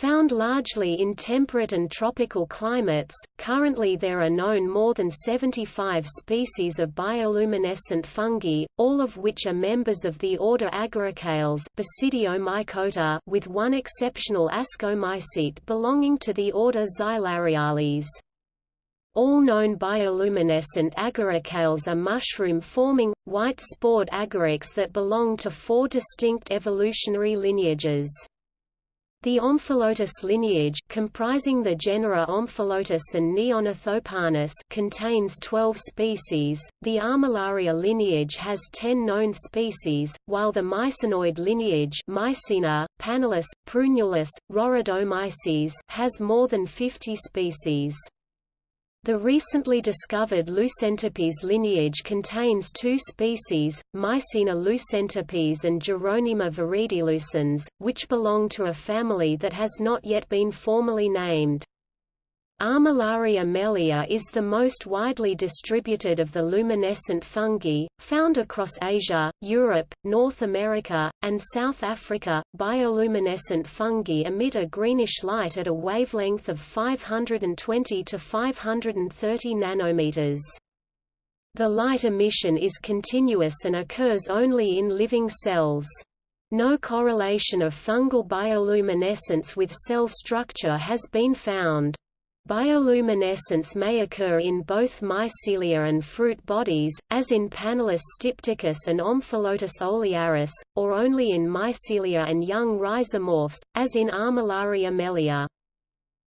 Found largely in temperate and tropical climates, currently there are known more than 75 species of bioluminescent fungi, all of which are members of the order Agaricales with one exceptional ascomycete belonging to the order Xylariales. All known bioluminescent agaricales are mushroom-forming, white-spored agarics that belong to four distinct evolutionary lineages. The Omphalotus lineage comprising the genera Omphalotus and Neonothopanus contains 12 species, the Armillaria lineage has 10 known species, while the Mycenoid lineage Mycena, Panellus, Prunulus, Roridomyces has more than 50 species. The recently discovered Lucentipes lineage contains two species, Mycena lucentipes and Gerronema viridilucens, which belong to a family that has not yet been formally named. Armillaria mellea is the most widely distributed of the luminescent fungi, found across Asia, Europe, North America, and South Africa. Bioluminescent fungi emit a greenish light at a wavelength of 520 to 530 nanometers. The light emission is continuous and occurs only in living cells. No correlation of fungal bioluminescence with cell structure has been found. Bioluminescence may occur in both mycelia and fruit bodies, as in Panellus stypticus and Omphalotus olearius, or only in mycelia and young rhizomorphs, as in Armillaria mellea.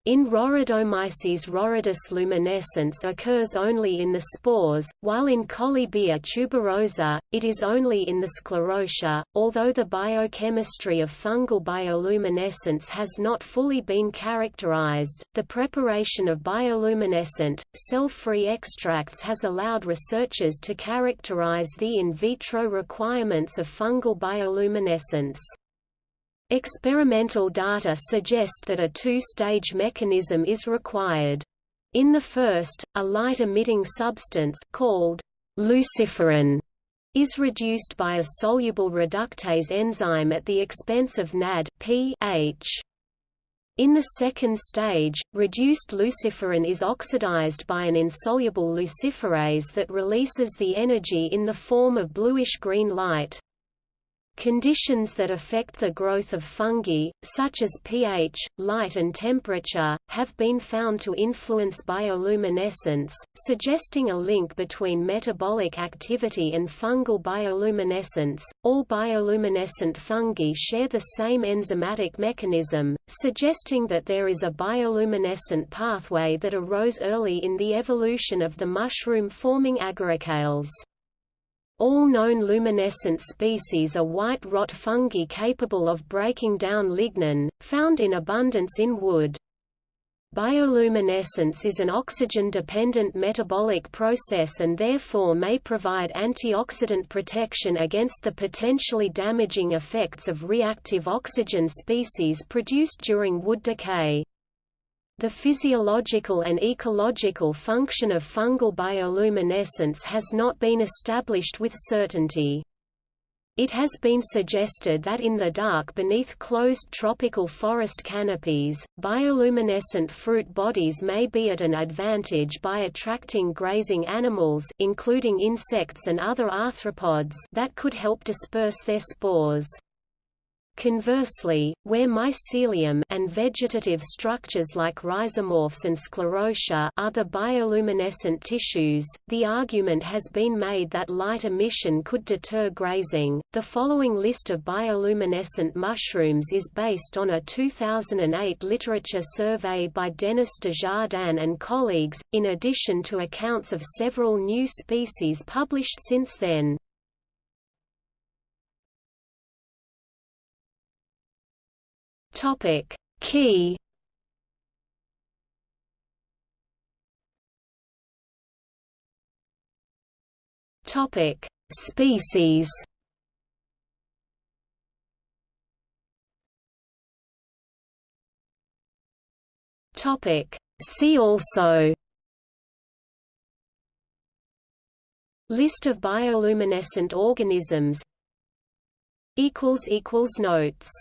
In Roridomyces roridus luminescence occurs only in the spores, while in Collybia tuberosa, it is only in the sclerotia. Although the biochemistry of fungal bioluminescence has not fully been characterized, the preparation of bioluminescent, cell-free extracts has allowed researchers to characterize the in vitro requirements of fungal bioluminescence. Experimental data suggest that a two-stage mechanism is required. In the first, a light-emitting substance called luciferin is reduced by a soluble reductase enzyme at the expense of NAD pH. In the second stage, reduced luciferin is oxidized by an insoluble luciferase that releases the energy in the form of bluish-green light. Conditions that affect the growth of fungi, such as pH, light and temperature, have been found to influence bioluminescence, suggesting a link between metabolic activity and fungal bioluminescence. All bioluminescent fungi share the same enzymatic mechanism, suggesting that there is a bioluminescent pathway that arose early in the evolution of the mushroom-forming agaricales. All known luminescent species are white rot fungi capable of breaking down lignin, found in abundance in wood. Bioluminescence is an oxygen-dependent metabolic process and therefore may provide antioxidant protection against the potentially damaging effects of reactive oxygen species produced during wood decay. The physiological and ecological function of fungal bioluminescence has not been established with certainty. It has been suggested that in the dark beneath closed tropical forest canopies, bioluminescent fruit bodies may be at an advantage by attracting grazing animals including insects and other arthropods that could help disperse their spores. Conversely, where mycelium and vegetative structures like rhizomorphs and sclerotia are the bioluminescent tissues, the argument has been made that light emission could deter grazing. The following list of bioluminescent mushrooms is based on a 2008 literature survey by Denis Desjardins and colleagues, in addition to accounts of several new species published since then. Topic. Key. Topic. Species. Topic. See also. List of bioluminescent organisms. Equals Notes